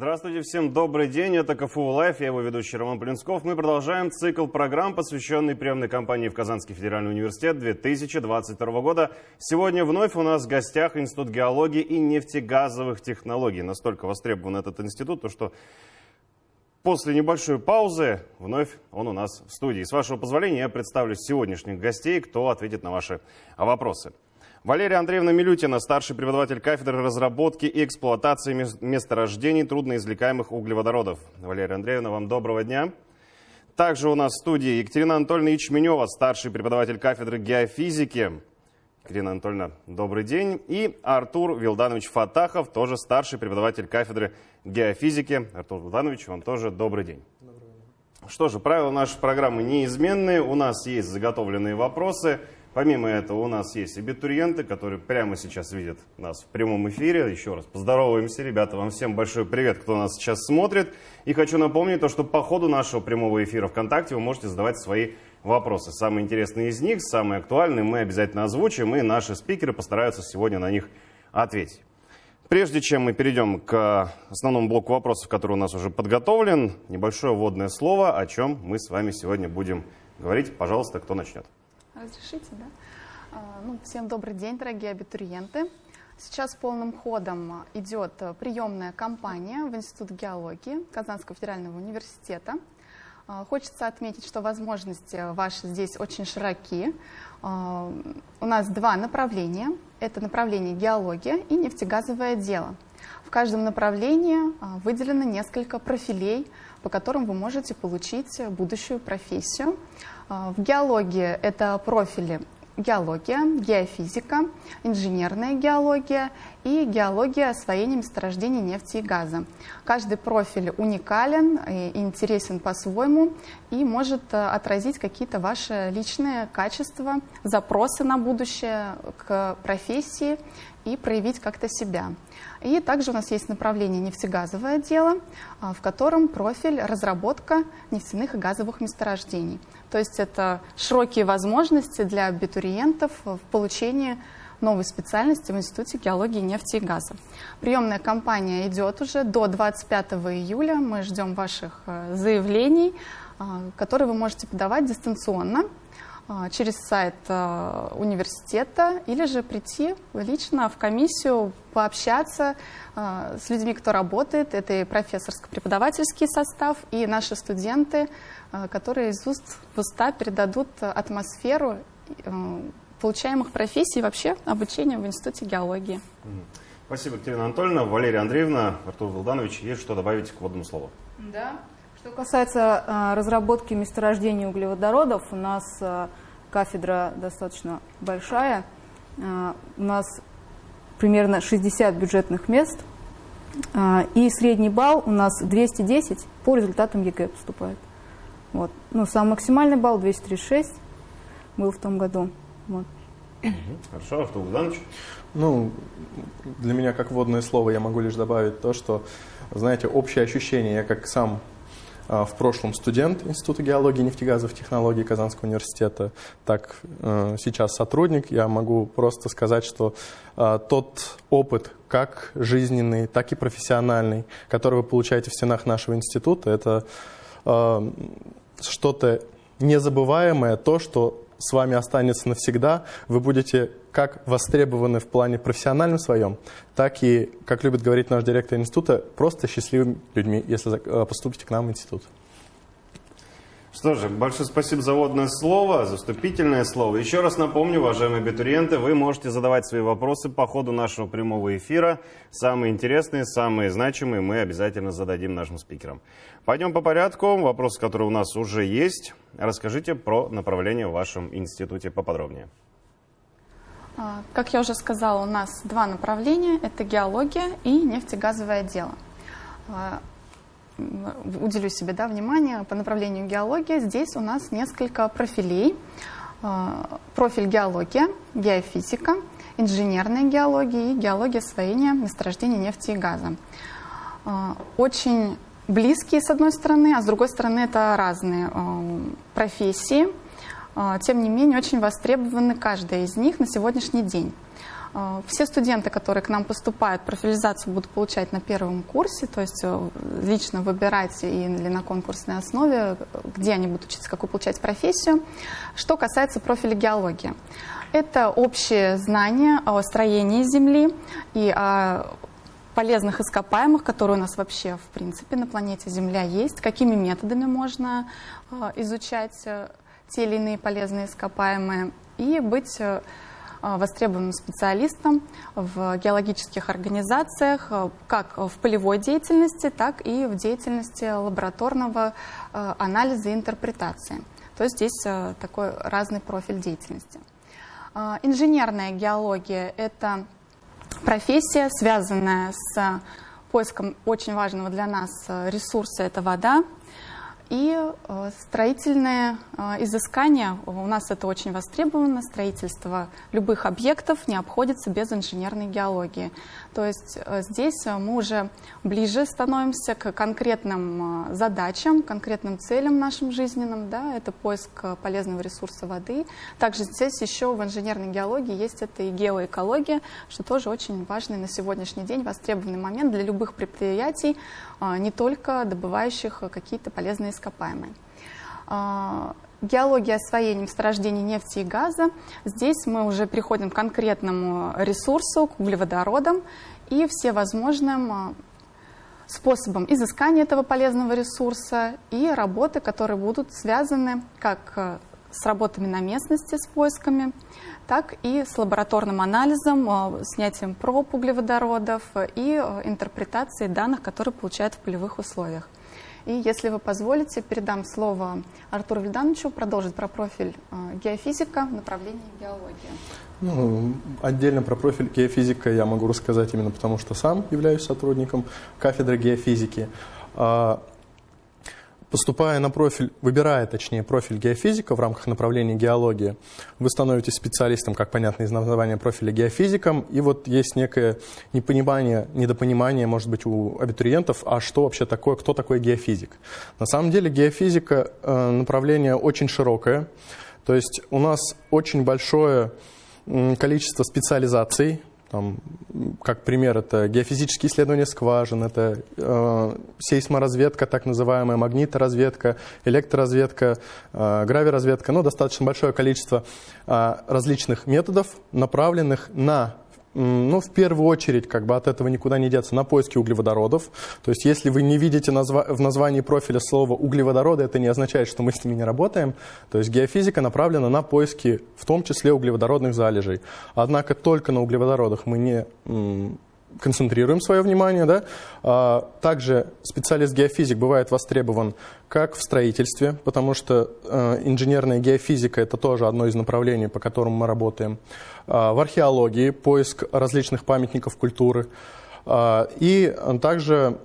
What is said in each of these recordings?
Здравствуйте всем, добрый день, это КФУ Live, я его ведущий Роман Полинсков. Мы продолжаем цикл программ, посвященный приемной кампании в Казанский федеральный университет 2022 года. Сегодня вновь у нас в гостях Институт геологии и нефтегазовых технологий. Настолько востребован этот институт, то что После небольшой паузы вновь он у нас в студии. С вашего позволения я представлю сегодняшних гостей, кто ответит на ваши вопросы. Валерия Андреевна Милютина, старший преподаватель кафедры разработки и эксплуатации месторождений трудноизвлекаемых углеводородов. Валерия Андреевна, вам доброго дня. Также у нас в студии Екатерина Анатольевна Ячменева, старший преподаватель кафедры геофизики. Екатерина Анатольевна, добрый день. И Артур Вилданович Фатахов, тоже старший преподаватель кафедры геофизики. Артур Вилданович, вам тоже добрый день. Что же, правила нашей программы неизменные. У нас есть заготовленные вопросы. Помимо этого у нас есть абитуриенты, которые прямо сейчас видят нас в прямом эфире. Еще раз поздороваемся, ребята. Вам всем большой привет, кто нас сейчас смотрит. И хочу напомнить, то, что по ходу нашего прямого эфира ВКонтакте вы можете задавать свои вопросы. Самые интересные из них, самые актуальные мы обязательно озвучим, и наши спикеры постараются сегодня на них ответить. Прежде чем мы перейдем к основному блоку вопросов, который у нас уже подготовлен, небольшое вводное слово, о чем мы с вами сегодня будем говорить. Пожалуйста, кто начнет? Разрешите, да? А, ну, всем добрый день, дорогие абитуриенты. Сейчас полным ходом идет приемная кампания в Институт геологии Казанского федерального университета. А, хочется отметить, что возможности ваши здесь очень широки. А, у нас два направления. Это направление геология и нефтегазовое дело. В каждом направлении выделено несколько профилей, по которым вы можете получить будущую профессию. В геологии это профили геология, геофизика, инженерная геология и геология освоения месторождений нефти и газа. Каждый профиль уникален и интересен по-своему и может э, отразить какие-то ваши личные качества, запросы на будущее к профессии и проявить как-то себя. И также у нас есть направление нефтегазовое дело, а, в котором профиль разработка нефтяных и газовых месторождений. То есть это широкие возможности для абитуриентов в получении новой специальности в Институте геологии, нефти и газа. Приемная кампания идет уже до 25 июля. Мы ждем ваших э, заявлений, а, которые вы можете подавать дистанционно через сайт а, университета или же прийти лично в комиссию, пообщаться а, с людьми, кто работает. Это и профессорско-преподавательский состав, и наши студенты, которые из уст в уста передадут атмосферу получаемых профессий и вообще обучения в Институте геологии. Спасибо, Екатерина Анатольевна. Валерия Андреевна, Артур Вилданович, есть что добавить к вводному слову? Да. Что касается разработки месторождений углеводородов, у нас кафедра достаточно большая. Э, у нас примерно 60 бюджетных мест. И средний балл у нас 210 по результатам ЕГЭ поступает. Вот. Ну, сам максимальный балл 236 был в том году. Вот. Хорошо, Артур Богданович? Ну, для меня как вводное слово я могу лишь добавить то, что, знаете, общее ощущение, я как сам а, в прошлом студент Института геологии нефтегазовых технологий Казанского университета, так э, сейчас сотрудник, я могу просто сказать, что а, тот опыт, как жизненный, так и профессиональный, который вы получаете в стенах нашего института, это а, что-то незабываемое, то, что с вами останется навсегда, вы будете как востребованы в плане профессиональном своем, так и, как любит говорить наш директор института, просто счастливыми людьми, если э, поступите к нам в институт. Что же, большое спасибо за водное слово, за вступительное слово. Еще раз напомню, уважаемые абитуриенты, вы можете задавать свои вопросы по ходу нашего прямого эфира. Самые интересные, самые значимые мы обязательно зададим нашим спикерам. Пойдем по порядку. Вопросы, которые у нас уже есть. Расскажите про направление в вашем институте поподробнее. А, как я уже сказала, у нас два направления. Это геология и нефтегазовое дело. А, уделю себе да, внимание по направлению геология. Здесь у нас несколько профилей. А, профиль геология, геофизика, инженерная геология и геология освоения месторождений нефти и газа. Очень близкие с одной стороны, а с другой стороны это разные профессии. Тем не менее, очень востребованы каждая из них на сегодняшний день. Э, все студенты, которые к нам поступают, профилизацию будут получать на первом курсе, то есть э, лично выбирать или на конкурсной основе, где они будут учиться, какую получать профессию. Что касается профиля геологии. Это общее знание о строении Земли и о полезных ископаемых, которые у нас вообще, в принципе, на планете Земля есть, какими методами можно э, изучать те или иные полезные ископаемые и быть Э, востребованным специалистом в геологических организациях, э, как в полевой деятельности, так и в деятельности лабораторного э, анализа и интерпретации. То есть здесь такой разный профиль деятельности. Инженерная геология – это профессия, связанная с поиском очень важного для нас ресурса – это вода. И э, строительные э, изыскания, у нас это очень востребовано, строительство любых объектов не обходится без инженерной геологии. То есть э, здесь мы уже ближе становимся к конкретным задачам, конкретным целям нашим жизненным. Да? Это поиск полезного ресурса воды. Также здесь еще в инженерной геологии есть это и геоэкология, что тоже очень важный на сегодняшний день востребованный момент для любых предприятий, не только добывающих какие-то полезные ископаемые. А, геология освоения месторождений нефти и газа. Здесь мы уже переходим к конкретному ресурсу, к углеводородам и все возможным а, способом изыскания этого полезного ресурса и работы, которые будут связаны как а, с работами на местности, с поисками, так и с лабораторным анализом, снятием проб углеводородов и интерпретацией данных, которые получают в полевых условиях. И если вы позволите, передам слово Артуру Вильдановичу продолжить про профиль э, геофизика в направлении геологии. Ну, отдельно про профиль геофизика я могу рассказать именно потому, что сам являюсь сотрудником кафедры геофизики. Поступая на профиль, выбирая, точнее, профиль геофизика в рамках направления геологии, вы становитесь специалистом, как понятно из названия профиля геофизиком, и вот есть некое непонимание, недопонимание, может быть, у абитуриентов, а что вообще такое, кто такой геофизик. На самом деле геофизика э, направление очень широкое, то есть у нас очень большое количество специализаций, там, как пример, это геофизические исследования скважин, это э, сейсморазведка, так называемая магниторазведка, электроразведка, э, гравиразведка. Ну, достаточно большое количество э, различных методов, направленных на ну, в первую очередь, как бы от этого никуда не деться, на поиски углеводородов. То есть, если вы не видите назва в названии профиля слова углеводороды, это не означает, что мы с ними не работаем. То есть, геофизика направлена на поиски, в том числе углеводородных залежей. Однако только на углеводородах мы не концентрируем свое внимание. Да? А, также специалист-геофизик бывает востребован как в строительстве, потому что э, инженерная геофизика – это тоже одно из направлений, по которому мы работаем. А, в археологии – поиск различных памятников культуры. А, и также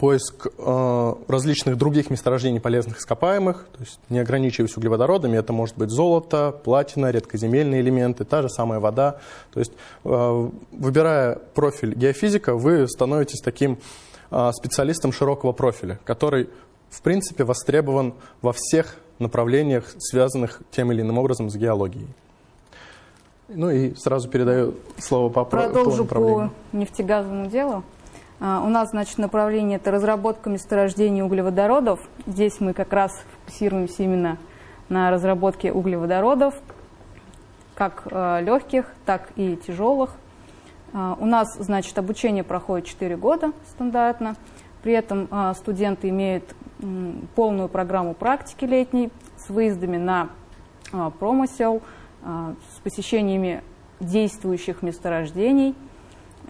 поиск э, различных других месторождений полезных ископаемых, то есть не ограничиваясь углеводородами, это может быть золото, платина, редкоземельные элементы, та же самая вода. То есть, э, выбирая профиль геофизика, вы становитесь таким э, специалистом широкого профиля, который, в принципе, востребован во всех направлениях, связанных тем или иным образом с геологией. Ну и сразу передаю слово по Продолжу по нефтегазовому делу. А, у нас, значит, направление – это разработка месторождений углеводородов. Здесь мы как раз фокусируемся именно на разработке углеводородов, как э, легких, так и тяжелых. А, у нас, значит, обучение проходит 4 года стандартно. При этом а, студенты имеют полную программу практики летней с выездами на промысел, с посещениями действующих месторождений –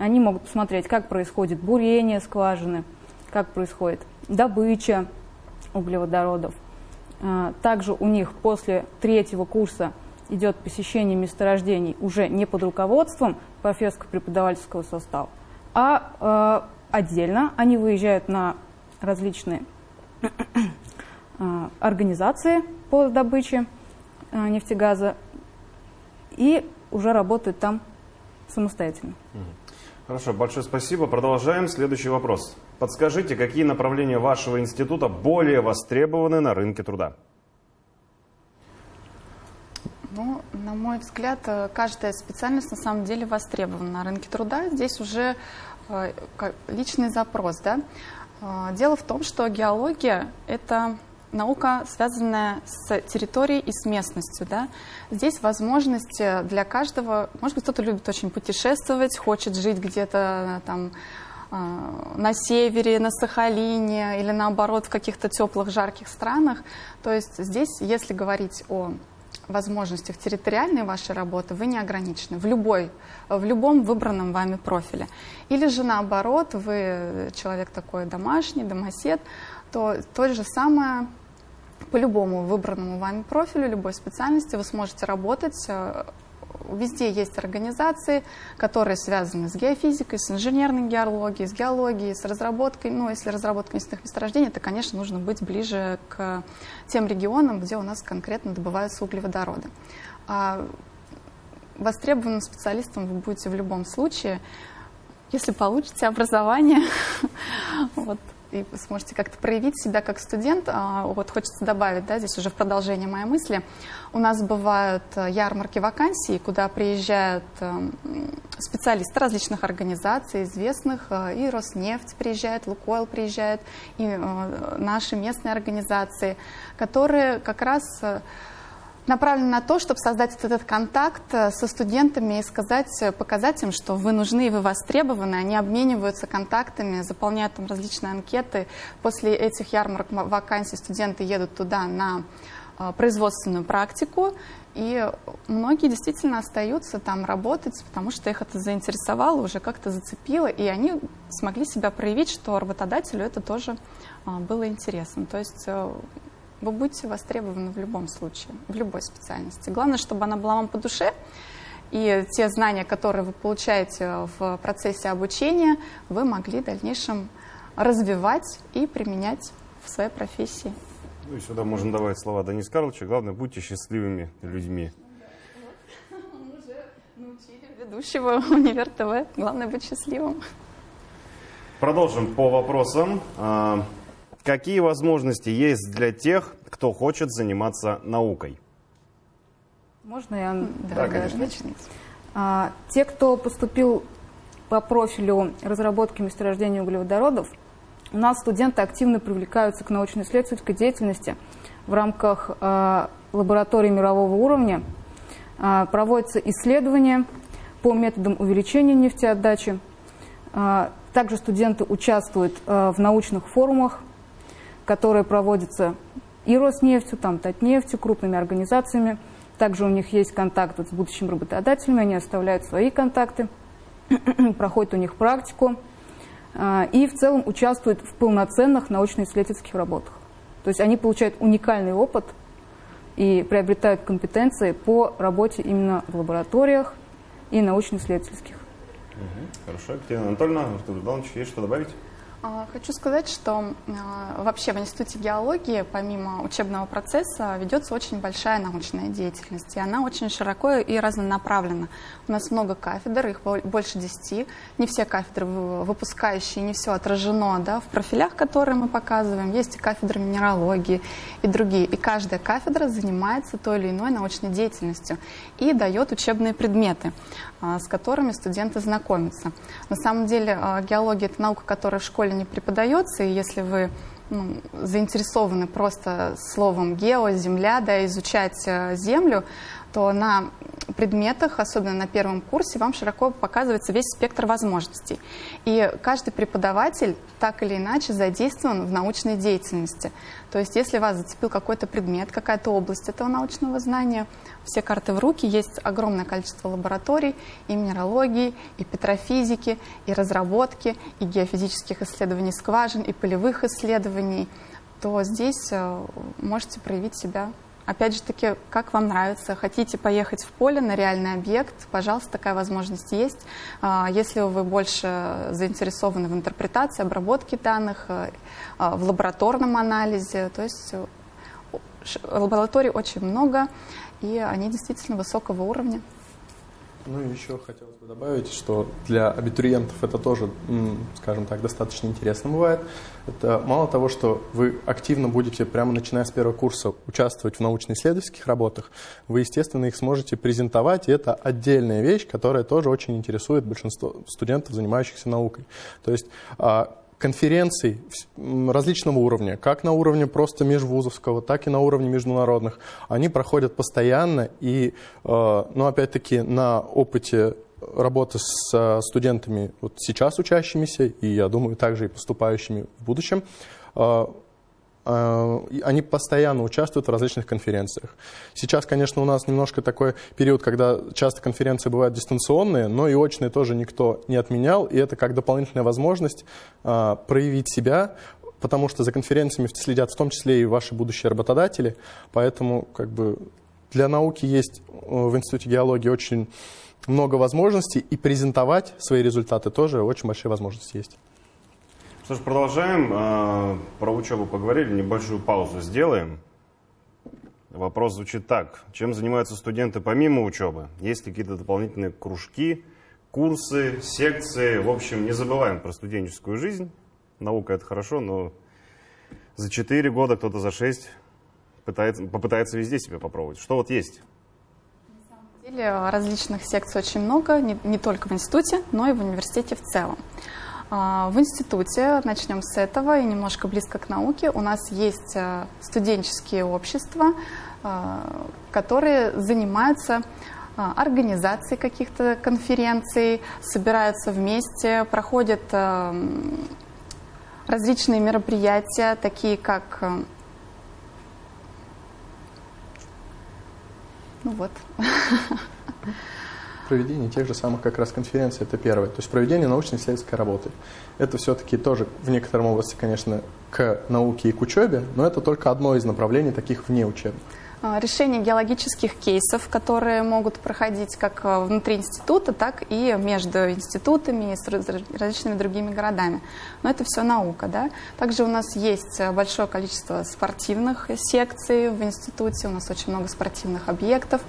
они могут посмотреть, как происходит бурение скважины, как происходит добыча углеводородов. А, также у них после третьего курса идет посещение месторождений уже не под руководством профессорско-преподавательского состава, а э, отдельно они выезжают на различные э, организации по добыче нефтегаза и уже работают там самостоятельно. Хорошо, большое спасибо. Продолжаем. Следующий вопрос. Подскажите, какие направления вашего института более востребованы на рынке труда? Ну, На мой взгляд, э, каждая специальность на самом деле востребована на рынке труда. Здесь уже э, личный запрос. Да? Э, дело в том, что геология – это наука, связанная с территорией и с местностью. Да? Здесь возможности для каждого, может быть, кто-то любит очень путешествовать, хочет жить где-то там на севере, на Сахалине или наоборот в каких-то теплых, жарких странах. То есть здесь, если говорить о возможностях территориальной вашей работы вы не ограничены в, любой, в любом выбранном вами профиле. Или же наоборот, вы человек такой домашний, домосед, то то же самое по любому выбранному вами профилю, любой специальности вы сможете работать э, Везде есть организации, которые связаны с геофизикой, с инженерной геологией, с геологией, с разработкой. Ну, если разработка местных месторождений, то, конечно, нужно быть ближе к тем регионам, где у нас конкретно добываются углеводороды. А востребованным специалистом вы будете в любом случае, если получите образование. вот и сможете как-то проявить себя как студент. А, вот хочется добавить, да, здесь уже в продолжение моей мысли. У нас бывают э, ярмарки вакансий, куда приезжают э, специалисты различных организаций, известных, э, и Роснефть приезжает, Лукойл приезжает, и наши местные организации, которые как раз направлен на то, чтобы создать этот контакт э, со студентами и сказать, э, показать им, что вы нужны и вы востребованы. Они обмениваются контактами, заполняют там различные анкеты. После этих ярмарок вакансий студенты едут туда на э, производственную практику, и многие действительно остаются там работать, потому что их это заинтересовало, уже как-то зацепило, и они смогли себя проявить, что работодателю это тоже было интересно. То есть вы будете востребованы в любом случае, в любой специальности. Главное, чтобы она была вам по душе, и те знания, которые вы получаете в процессе обучения, вы могли в дальнейшем развивать и применять в своей профессии. Ну и сюда можно добавить слова Денис Карловича. Главное, будьте счастливыми людьми. Мы уже научили ведущего Универ ТВ. Главное быть счастливым. Продолжим по вопросам. Какие возможности есть для тех, кто хочет заниматься наукой? Можно я? Да, конечно. А, те, кто поступил по профилю разработки месторождения углеводородов, у нас студенты активно привлекаются к научно-исследовательской деятельности в рамках э, лаборатории мирового уровня. Э, проводятся исследования по методам увеличения нефтеотдачи. Э, также студенты участвуют э, в научных форумах которые проводятся и Роснефтью, там, Татнефтью, крупными организациями. Также у них есть контакт вот с будущими работодателями, они оставляют свои контакты, проходят у них практику а, и в целом участвуют в полноценных научно-исследовательских работах. То есть они получают уникальный опыт и приобретают компетенции по работе именно в лабораториях и научно-исследовательских. Хорошо. Екатерина Анатольевна, Артур Иванович, есть что добавить? А, хочу сказать, что а, вообще в Институте геологии, помимо учебного процесса, ведется очень большая научная деятельность, и она очень широко и разнонаправлена. У нас много кафедр, их больше десяти. Не все кафедры выпускающие, не все отражено да, в профилях, которые мы показываем. Есть и кафедры минералогии, и другие. И каждая кафедра занимается той или иной научной деятельностью и дает учебные предметы. А, с которыми студенты знакомятся. На самом деле геология – это наука, которая в школе не преподается, и если вы ну, заинтересованы просто словом гео, земля, да, изучать э, землю, то на предметах, особенно на первом курсе, вам широко показывается весь спектр возможностей. И каждый преподаватель так или иначе задействован в научной деятельности. То есть если вас зацепил какой-то предмет, какая-то область этого научного знания, все карты в руки, есть огромное количество лабораторий и минералогии, и петрофизики, и разработки, и геофизических исследований скважин, и полевых исследований, то здесь э, можете проявить себя Опять же таки, как вам нравится, хотите поехать в поле на реальный объект, пожалуйста, такая возможность есть. А, если вы больше заинтересованы в интерпретации, обработке данных, э, а, в лабораторном анализе, то есть э, лабораторий очень много, и они действительно высокого уровня. Ну и еще хотелось бы добавить, что для абитуриентов это тоже, скажем так, достаточно интересно бывает. Это мало того, что вы активно будете, прямо начиная с первого курса, участвовать в научно-исследовательских работах, вы, естественно, их сможете презентовать, и это отдельная вещь, которая тоже очень интересует большинство студентов, занимающихся наукой. То есть а, конференций различного уровня, как на уровне просто межвузовского, так и на уровне международных. Они проходят постоянно, и, э, ну, опять-таки, на опыте работы с студентами вот сейчас учащимися, и, я думаю, также и поступающими в будущем, э, они постоянно участвуют в различных конференциях. Сейчас, конечно, у нас немножко такой период, когда часто конференции бывают дистанционные, но и очные тоже никто не отменял, и это как дополнительная возможность а, проявить себя, потому что за конференциями следят в том числе и ваши будущие работодатели, поэтому как бы для науки есть э, в Институте геологии очень много возможностей, и презентовать свои результаты тоже очень большие возможности есть. Что ж, продолжаем. А, про учебу поговорили, небольшую паузу сделаем. Вопрос звучит так. Чем занимаются студенты помимо учебы? Есть какие-то дополнительные кружки, курсы, секции? В общем, не забываем про студенческую жизнь. Наука – это хорошо, но за 4 года, кто-то за 6 пытается, попытается везде себя попробовать. Что вот есть? Деле различных секций очень много, не, не только в институте, но и в университете в целом. А, в институте, начнем с этого и немножко близко к науке, у нас есть э, студенческие общества, э, которые занимаются э, организацией каких-то конференций, собираются вместе, проходят различные мероприятия, такие как... Ну вот. проведение тех же самых как раз конференций, это первое. То есть проведение научно-исследовательской работы. Это все-таки тоже в некотором области, конечно, к науке и к учебе, но это только одно из направлений таких вне учебных. А, решение геологических кейсов, которые могут проходить как а, внутри института, так и между институтами и с различными другими городами. Но это все наука. Да? Также у нас есть большое количество спортивных секций в институте, у нас очень много спортивных объектов.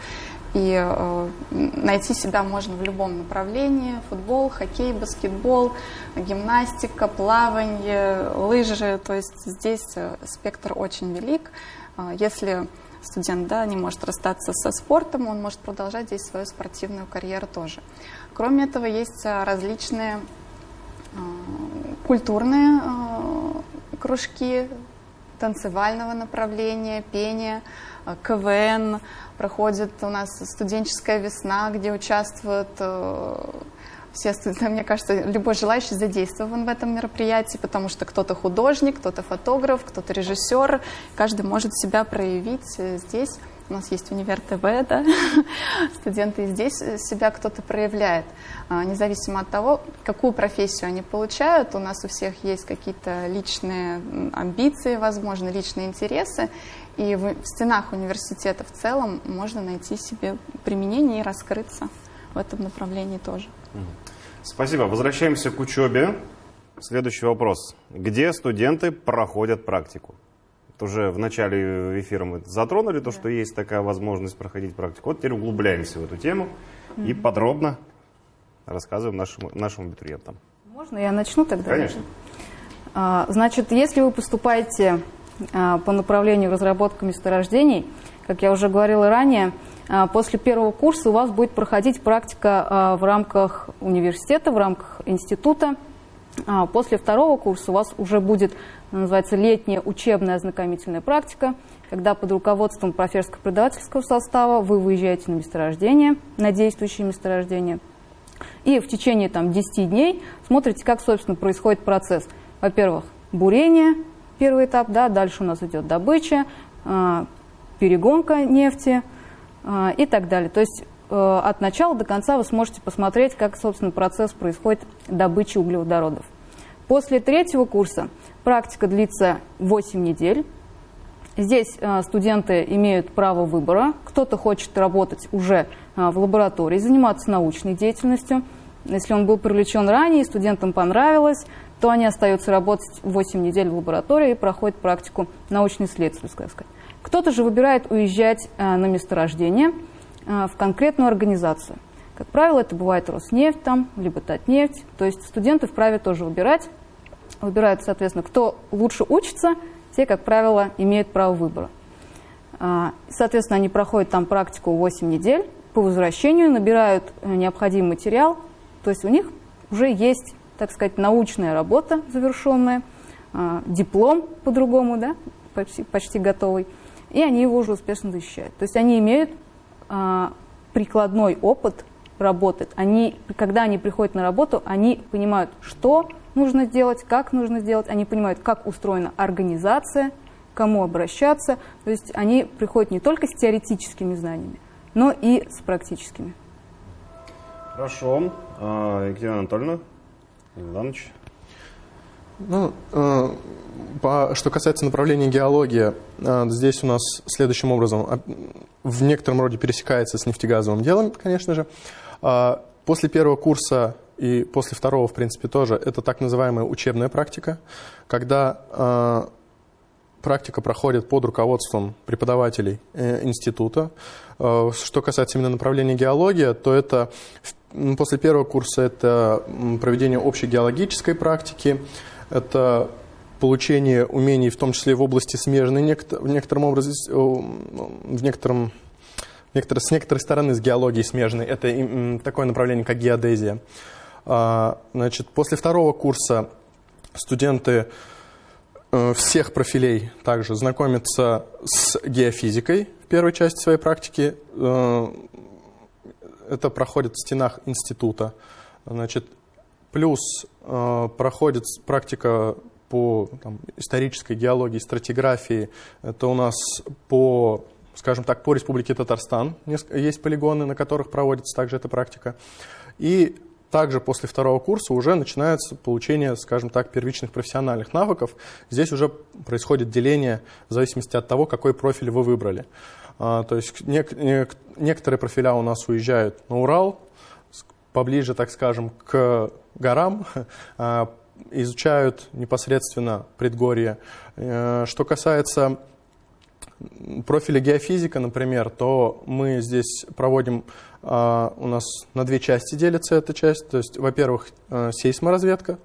И э, найти себя можно в любом направлении. Футбол, хоккей, баскетбол, гимнастика, плавание, лыжи. То есть здесь э, спектр очень велик. Э, если студент да, не может расстаться со спортом, он может продолжать здесь свою спортивную карьеру тоже. Кроме этого, есть э, различные э, культурные э, кружки танцевального направления, пения, КВН, проходит у нас студенческая весна, где участвуют э, все студенты, мне кажется, любой желающий задействован в этом мероприятии, потому что кто-то художник, кто-то фотограф, кто-то режиссер, каждый может себя проявить э, здесь. У нас есть универ ТВ, да, студенты здесь себя кто-то проявляет. А, независимо от того, какую профессию они получают, у нас у всех есть какие-то личные амбиции, возможно, личные интересы, и в стенах университета в целом можно найти себе применение и раскрыться в этом направлении тоже. Спасибо. Возвращаемся к учебе. Следующий вопрос. Где студенты проходят практику? Уже в начале эфира мы затронули то, да. что есть такая возможность проходить практику. Вот теперь углубляемся в эту тему mm-hmm. и подробно рассказываем нашим, нашим абитуриентам. Можно я начну тогда? Конечно. А, значит, если вы поступаете а, по направлению разработка месторождений. Как я уже говорила ранее, а, после первого курса у вас будет проходить практика в рамках университета, в рамках института. После второго курса у вас уже будет, называется, летняя учебная ознакомительная практика, когда под руководством профессорско-преподавательского состава вы выезжаете на месторождение, на действующие месторождения, и в течение там, 10 дней смотрите, как, собственно, происходит процесс. Во-первых, бурение, первый этап, да, дальше у нас идет добыча, а, перегонка нефти а, и так далее. То есть э, от начала до конца вы сможете посмотреть, как, собственно, процесс происходит добычи углеводородов. После третьего курса практика длится 8 недель. Здесь э, студенты имеют право выбора. Кто-то хочет работать уже э, в лаборатории, заниматься научной деятельностью. Если он был привлечен ранее, студентам понравилось, то они остаются работать 8 недель в лаборатории и проходят практику научно-исследовательской. Кто-то же выбирает уезжать э, на месторождение в конкретную организацию. Как правило, это бывает Роснефть там, либо Татнефть. То есть студенты вправе тоже выбирать. Выбирают, соответственно, кто лучше учится, те, как правило, имеют право выбора. А, соответственно, они проходят там практику 8 недель. По возвращению набирают э, необходимый материал. То есть у них уже есть, так сказать, научная работа завершенная, а, диплом по-другому, да, почти, почти готовый, и они его уже успешно защищают. То есть они имеют а, прикладной опыт работы. Они, когда они приходят на работу, они понимают, что нужно сделать, как нужно сделать, они понимают, как устроена организация, кому обращаться. То есть они приходят не только с теоретическими знаниями, но и с практическими. Хорошо. А, Екатерина Анатольевна, Иванович. Ну, э, по, что касается направления геология, э, здесь у нас следующим образом а, в некотором роде пересекается с нефтегазовым делом, конечно же. Э, после первого курса и после второго, в принципе, тоже, это так называемая учебная практика, когда э, практика проходит под руководством преподавателей э, института. Э, что касается именно направления геология, то это после первого курса это проведение общей геологической практики, это получение умений, в том числе в области смежной, в некотором образе, в некотором, некотор, с некоторой стороны с геологией смежной. Это такое направление, как геодезия. А, значит, после второго курса студенты э, всех профилей также знакомятся с геофизикой в первой части своей практики. Э, это проходит в стенах института. Значит, плюс э, проходит практика по там, исторической геологии, стратиграфии. Это у нас по, скажем так, по Республике Татарстан есть полигоны, на которых проводится также эта практика. И также после второго курса уже начинается получение, скажем так, первичных профессиональных навыков. Здесь уже происходит деление в зависимости от того, какой профиль вы выбрали. А, то есть нек нек некоторые профиля у нас уезжают на Урал, поближе, так скажем, к горам, а, изучают непосредственно предгорье. Э, что касается профиля геофизика, например, то мы здесь проводим а, у нас на две части делится эта часть. То есть, во-первых, э, сейсморазведка.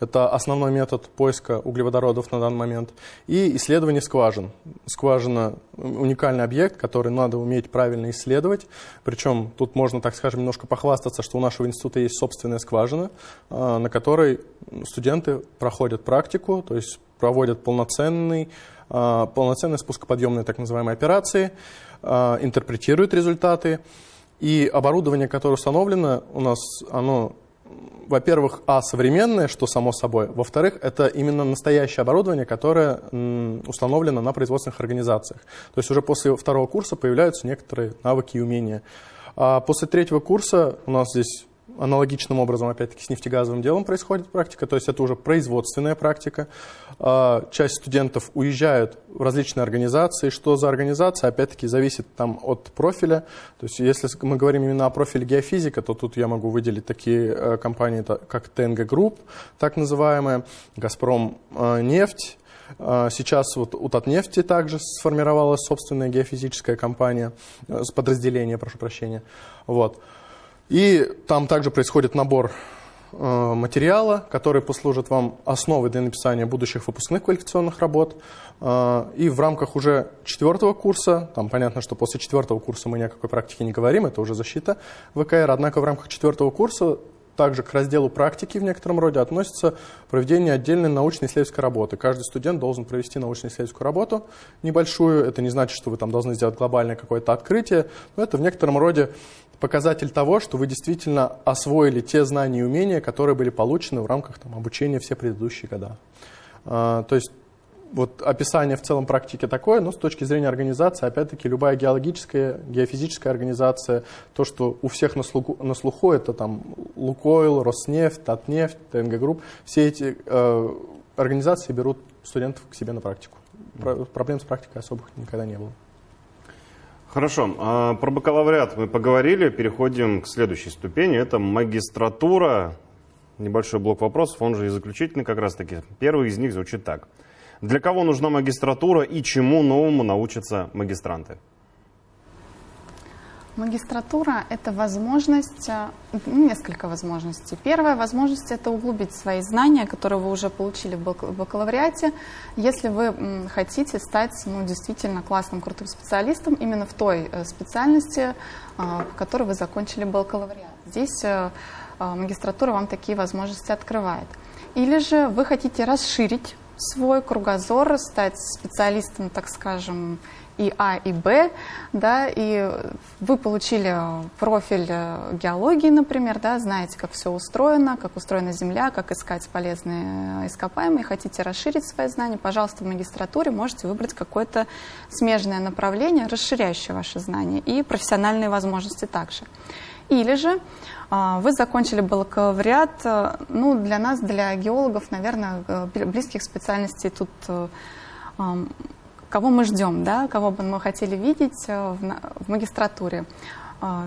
Это основной метод поиска углеводородов на данный момент. И исследование скважин. Скважина – уникальный объект, который надо уметь правильно исследовать. Причем тут можно, так скажем, немножко похвастаться, что у нашего института есть собственная скважина, а, на которой студенты проходят практику, то есть проводят полноценный, а, полноценные спускоподъемные так называемые операции, интерпретируют результаты. И оборудование, которое установлено у нас, оно, во-первых, а, современное, что само собой. Во-вторых, это именно настоящее оборудование, которое установлено на производственных организациях. То есть уже после второго курса появляются некоторые навыки и умения. А после третьего курса у нас здесь аналогичным образом, опять-таки, с нефтегазовым делом происходит практика, то есть это уже производственная практика. А, часть студентов уезжают в различные организации. Что за организация, опять-таки, зависит там от профиля. То есть если мы говорим именно о профиле геофизика, то тут я могу выделить такие э, компании, как ТНГ Групп, так называемая, Газпром э, нефть, а, Сейчас вот у Татнефти также сформировалась собственная геофизическая компания, э, подразделение, прошу прощения. Вот. И там также происходит набор э, материала, который послужит вам основой для написания будущих выпускных квалификационных работ. Э, и в рамках уже четвертого курса, там понятно, что после четвертого курса мы ни о какой практике не говорим, это уже защита ВКР, однако в рамках четвертого курса также к разделу практики в некотором роде относится проведение отдельной научно-исследовательской работы. Каждый студент должен провести научно-исследовательскую работу небольшую. Это не значит, что вы там должны сделать глобальное какое-то открытие, но это в некотором роде показатель того, что вы действительно освоили те знания и умения, которые были получены в рамках там, обучения все предыдущие года. А, то есть вот описание в целом практики такое, но с точки зрения организации, опять-таки, любая геологическая, геофизическая организация, то, что у всех на слуху, на слуху это там Лукойл, Роснефть, Татнефть, ТНГ Групп, все эти э, организации берут студентов к себе на практику. Про, проблем с практикой особых никогда не было. Хорошо, а, про бакалавриат мы поговорили, переходим к следующей ступени, это магистратура. Небольшой блок вопросов, он же и заключительный как раз таки. Первый из них звучит так. Для кого нужна магистратура и чему новому научатся магистранты? Магистратура – это возможность, э, ну, несколько возможностей. Первая возможность – это углубить свои знания, которые вы уже получили в бакалавриате, если вы хотите стать ну, действительно классным, крутым специалистом именно в той э, специальности, в которой вы закончили бакалавриат. Здесь магистратура вам такие возможности открывает. Или же вы хотите расширить свой кругозор, стать специалистом, так скажем, и А, и Б, да, и вы получили профиль э, геологии, например, да, знаете, как все устроено, как устроена Земля, как искать полезные ископаемые, хотите расширить свои знания, пожалуйста, в магистратуре можете выбрать какое-то смежное направление, расширяющее ваши знания, и профессиональные возможности также. Или же а, вы закончили бакалавриат, э, ну, для нас, для геологов, наверное, э, близких специальностей тут кого мы ждем, да, кого бы мы хотели видеть э, в, в магистратуре. А,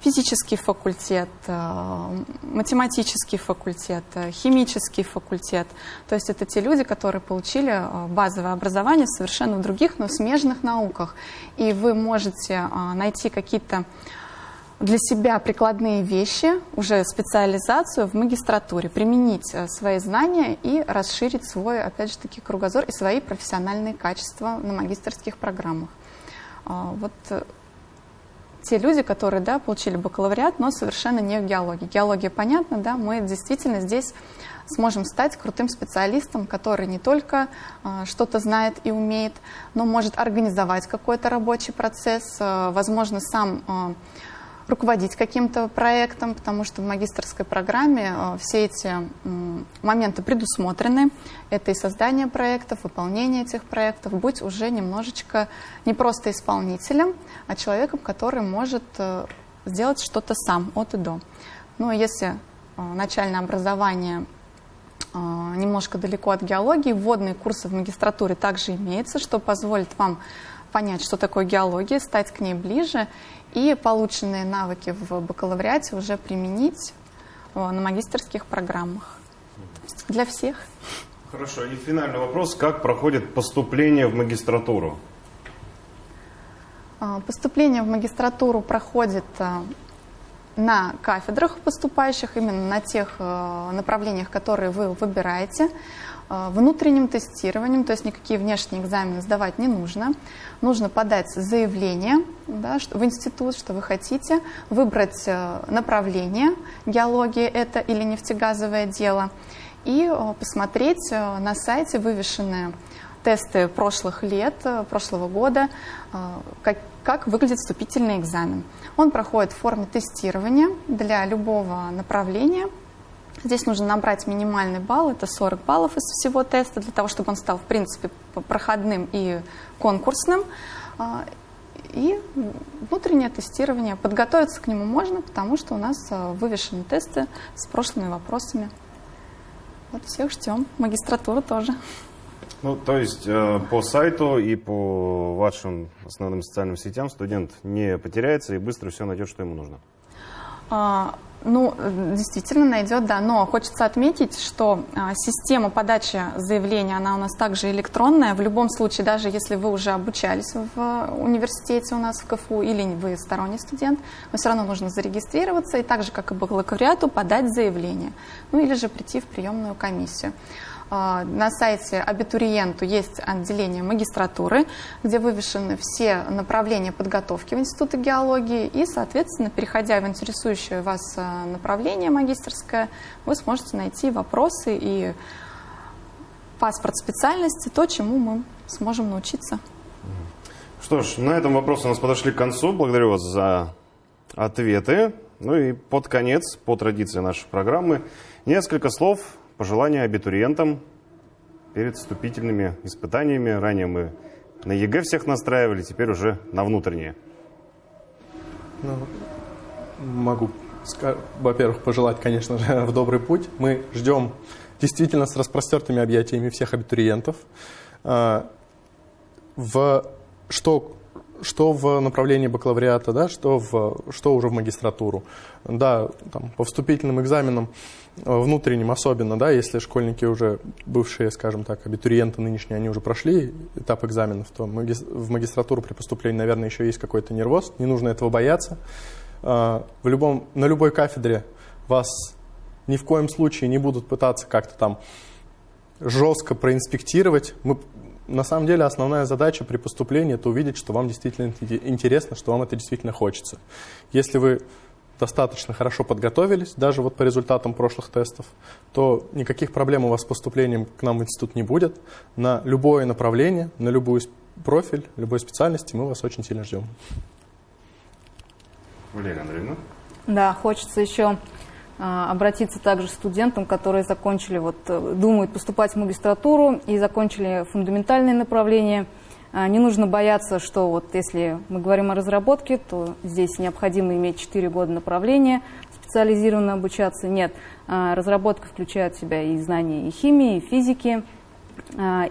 физический факультет, э, математический факультет, э, химический факультет. То есть это те люди, которые получили базовое образование совершенно в других, но смежных науках. И вы можете найти какие-то для себя прикладные вещи, уже специализацию в магистратуре, применить э, свои знания и расширить свой, опять же таки, кругозор и свои профессиональные качества на магистрских программах. А, вот э, те люди, которые да, получили бакалавриат, но совершенно не в геологии. Геология понятно, да, мы действительно здесь сможем стать крутым специалистом, который не только э, что-то знает и умеет, но может организовать какой-то рабочий процесс, возможно, сам руководить каким-то проектом, потому что в магистрской программе э, все эти моменты предусмотрены. Это и создание проектов, выполнение этих проектов. Быть уже немножечко не просто исполнителем, а человеком, который может э, сделать что-то сам от и до. Ну, если э, начальное образование немножко далеко от геологии, вводные курсы в магистратуре также имеются, что позволит вам понять, что такое геология, стать к ней ближе и полученные навыки в бакалавриате уже применить на магистрских программах. Для всех. Хорошо. И финальный вопрос. Как проходит поступление в магистратуру? А, поступление в магистратуру проходит а, на кафедрах поступающих, именно на тех направлениях, которые вы выбираете. А, внутренним тестированием, то есть никакие внешние экзамены сдавать не нужно. Нужно подать заявление да, в институт, что вы хотите, выбрать э, направление, геология это или нефтегазовое дело, и э, посмотреть э, на сайте вывешенные тесты прошлых лет, прошлого года, как, как выглядит вступительный экзамен. Он проходит в форме тестирования для любого направления – Здесь нужно набрать минимальный балл, это 40 баллов из всего теста, для того, чтобы он стал, в принципе, проходным и конкурсным. А, и внутреннее тестирование. Подготовиться к нему можно, потому что у нас а, вывешены тесты с прошлыми вопросами. Вот всех ждем. Магистратура тоже. Ну, то есть э, по сайту и по вашим основным социальным сетям студент не потеряется и быстро все найдет, что ему нужно. А, ну, действительно найдет, да. Но хочется отметить, что а, система подачи заявления, она у нас также электронная. В любом случае, даже если вы уже обучались в университете у нас в КФУ или вы сторонний студент, но все равно нужно зарегистрироваться и так же, как и бакалавриату, подать заявление. Ну или же прийти в приемную комиссию. А, на сайте абитуриенту есть отделение магистратуры, где вывешены все направления подготовки в Институте геологии. И, соответственно, переходя в интересующее вас а, направление магистрское, вы сможете найти вопросы и паспорт специальности, то, чему мы сможем научиться. Что ж, на этом вопросы у нас подошли к концу. Благодарю вас за ответы. Ну и под конец, по традиции нашей программы, несколько слов пожелания абитуриентам перед вступительными испытаниями. Ранее мы на ЕГЭ всех настраивали, теперь уже на внутренние. Ну, могу, во-первых, пожелать, конечно же, в добрый путь. Мы ждем действительно с распростертыми объятиями всех абитуриентов. А, в что что в направлении бакалавриата, да, что, в, что уже в магистратуру. Да, там, по вступительным экзаменам, э, внутренним особенно, да, если школьники уже бывшие, скажем так, абитуриенты нынешние, они уже прошли этап экзаменов, то в магистратуру при поступлении, наверное, еще есть какой-то нервоз, не нужно этого бояться. Э, в любом, на любой кафедре вас ни в коем случае не будут пытаться как-то там жестко проинспектировать. Мы, на самом деле основная задача при поступлении – это увидеть, что вам действительно интересно, что вам это действительно хочется. Если вы достаточно хорошо подготовились, даже вот по результатам прошлых тестов, то никаких проблем у вас с поступлением к нам в институт не будет. На любое направление, на любой профиль, любой специальности мы вас очень сильно ждем. Валерия Андреевна? Да, хочется еще обратиться также студентам, которые закончили, вот, э, думают поступать в магистратуру и закончили фундаментальные направления. А, не нужно бояться, что вот если мы говорим о разработке, то здесь необходимо иметь 4 года направления, специализированно обучаться. Нет, а, разработка включает в себя и знания и химии, и физики.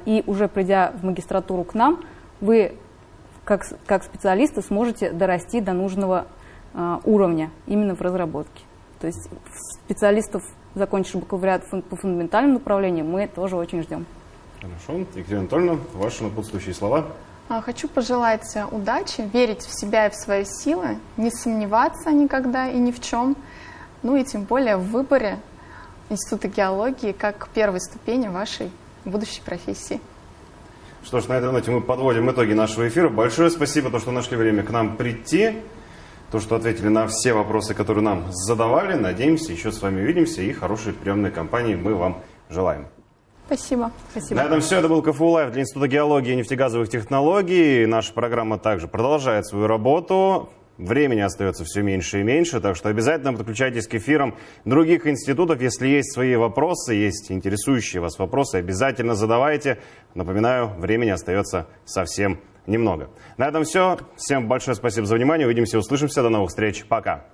И уже придя в магистратуру к нам, вы как, как специалисты сможете дорасти до нужного уровня именно в разработке. То есть специалистов, закончивших бакалавриат по фундаментальным направлениям, мы тоже очень ждем. Хорошо. Екатерина Анатольевна, ваши напутствующие слова. А, хочу пожелать удачи, верить в себя и в свои силы, не сомневаться никогда и ни в чем, ну и тем более в выборе Института геологии как первой ступени вашей будущей профессии. Что ж, на этой ноте мы подводим итоги нашего эфира. Большое спасибо, то, что нашли время к нам прийти то, что ответили на все вопросы, которые нам задавали. Надеемся, еще с вами увидимся и хорошей приемной кампании мы вам желаем. Спасибо. Спасибо. На этом все. Это был КФУ Лайв для Института геологии и нефтегазовых технологий. Наша программа также продолжает свою работу. Времени остается все меньше и меньше, так что обязательно подключайтесь к эфирам других институтов. Если есть свои вопросы, есть интересующие вас вопросы, обязательно задавайте. Напоминаю, времени остается совсем немного. На этом все. Всем большое спасибо за внимание. Увидимся, услышимся. До новых встреч. Пока.